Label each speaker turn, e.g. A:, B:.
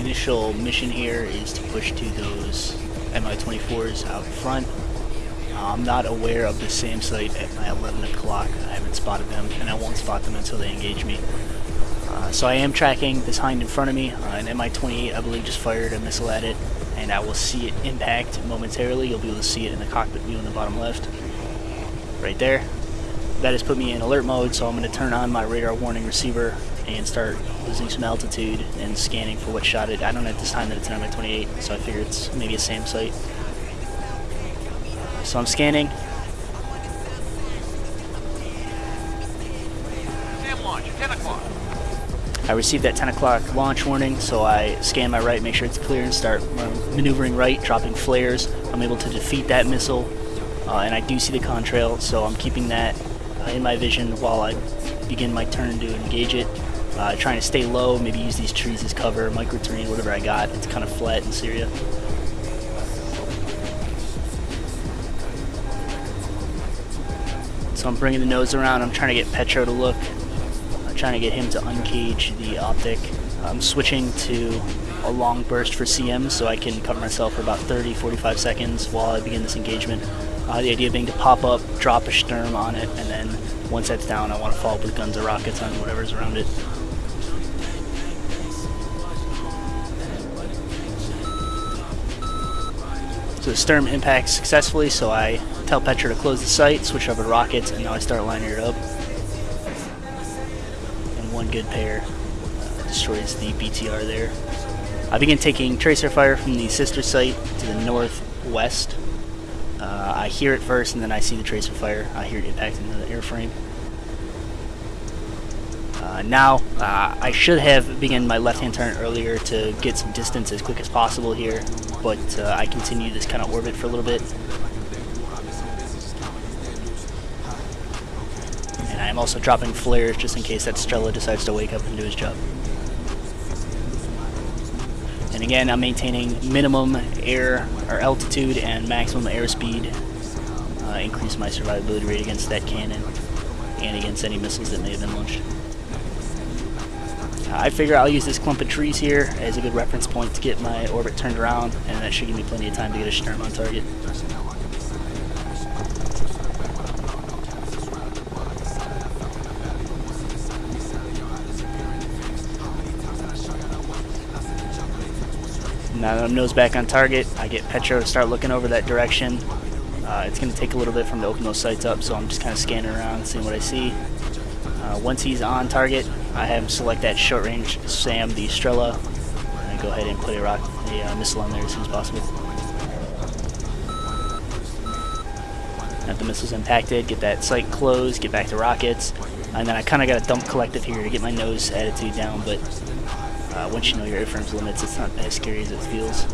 A: initial mission here is to push to those Mi-24s out front. Uh, I'm not aware of the SAM site at my 11 o'clock. I haven't spotted them, and I won't spot them until they engage me. Uh, so I am tracking this hind in front of me. Uh, an Mi-28, I believe, just fired a missile at it, and I will see it impact momentarily. You'll be able to see it in the cockpit view in the bottom left. Right there. That has put me in alert mode, so I'm going to turn on my radar warning receiver and start losing some altitude and scanning for what shot it. I don't know at this time that it's an Mi-28, so I figure it's maybe a SAM site. So I'm scanning.
B: Launch,
A: I received that 10 o'clock launch warning, so I scan my right, make sure it's clear, and start maneuvering right, dropping flares. I'm able to defeat that missile, uh, and I do see the contrail, so I'm keeping that uh, in my vision while I begin my turn to engage it. Uh, trying to stay low, maybe use these trees as cover, microterrain, whatever I got. It's kind of flat in Syria. So I'm bringing the nose around. I'm trying to get Petro to look. I'm trying to get him to uncage the optic. I'm switching to a long burst for CM so I can cover myself for about 30, 45 seconds while I begin this engagement. Uh, the idea being to pop up, drop a Sturm on it, and then once that's down, I want to follow up with guns or rockets on whatever's around it. So the Sturm impacts successfully, so I tell Petro to close the sight, switch over to rockets, and now I start lining it up. And one good pair uh, destroys the BTR there. I begin taking tracer fire from the sister site to the northwest. Uh, I hear it first, and then I see the tracer fire. I hear it impacting the airframe. Uh, now, uh, I should have begun my left-hand turn earlier to get some distance as quick as possible here, but uh, I continue this kind of orbit for a little bit. And I'm also dropping flares just in case that Strela decides to wake up and do his job. And again, I'm maintaining minimum air or altitude and maximum airspeed. Uh, increase my survivability rate against that cannon and against any missiles that may have been launched. I figure I'll use this clump of trees here as a good reference point to get my orbit turned around, and that should give me plenty of time to get a Sturm on target. Now that I'm nose back on target, I get Petro to start looking over that direction. Uh, it's going to take a little bit from to open those sights up, so I'm just kind of scanning around, seeing what I see. Uh, once he's on target, I have him select that short range SAM, the Strela, and go ahead and put a, rock, a uh, missile on there as soon as possible. Have the missiles impacted, get that sight closed, get back to rockets, and then I kind of got a dump collective here to get my nose attitude down, but uh, once you know your airframe's limits, it's not as scary as it feels.